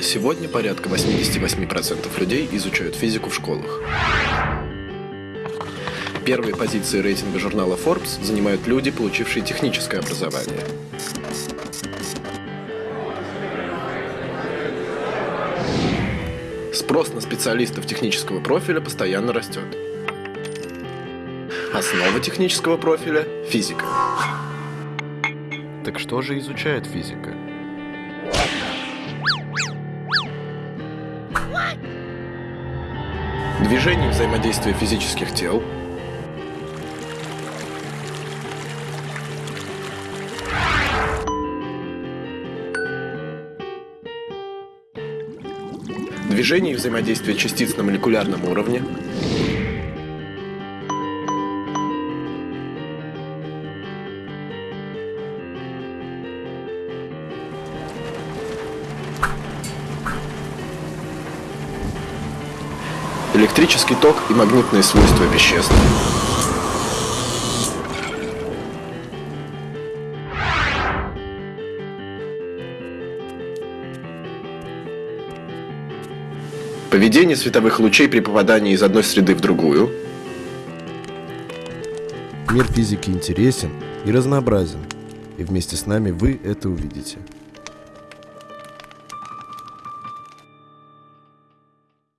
Сегодня порядка 88% людей изучают физику в школах. Первые позиции рейтинга журнала Forbes занимают люди, получившие техническое образование. Спрос на специалистов технического профиля постоянно растет. Основа технического профиля – физика. Так что же изучает физика? Движение и взаимодействие физических тел, Движение и взаимодействие частиц на молекулярном уровне, электрический ток и магнитные свойства веществ. Поведение световых лучей при попадании из одной среды в другую. Мир физики интересен и разнообразен, и вместе с нами вы это увидите.